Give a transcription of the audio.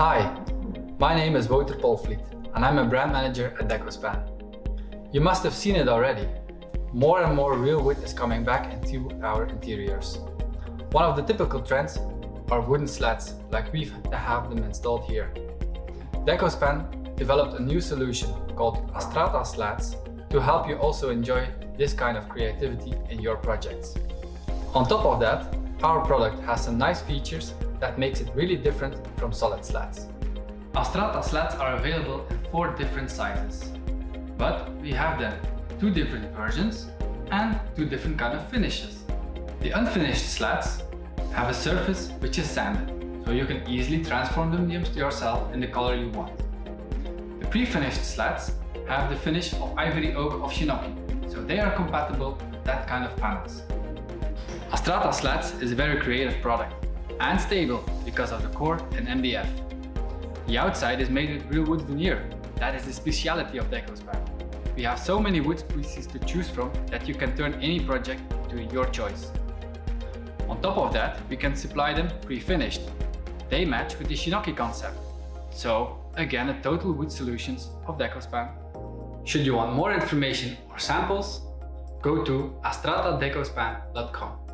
Hi, my name is Wouter Polvliet and I'm a brand manager at Decospan. You must have seen it already. More and more real wood is coming back into our interiors. One of the typical trends are wooden slats, like we have them installed here. Decospan developed a new solution called Astrata slats to help you also enjoy this kind of creativity in your projects. On top of that, our product has some nice features that makes it really different from solid slats. Astrata slats are available in four different sizes, but we have them two different versions and two different kind of finishes. The unfinished slats have a surface which is sanded, so you can easily transform them yourself in the color you want. The pre-finished slats have the finish of ivory oak of Shinnoki, so they are compatible with that kind of panels. Astrata Slats is a very creative product and stable because of the core and MDF. The outside is made with real wood veneer. That is the speciality of Decospan. We have so many wood species to choose from that you can turn any project to your choice. On top of that, we can supply them pre-finished. They match with the Shinnoki concept. So, again a total wood solutions of Decospan. Should you want more information or samples, go to astratadecospan.com.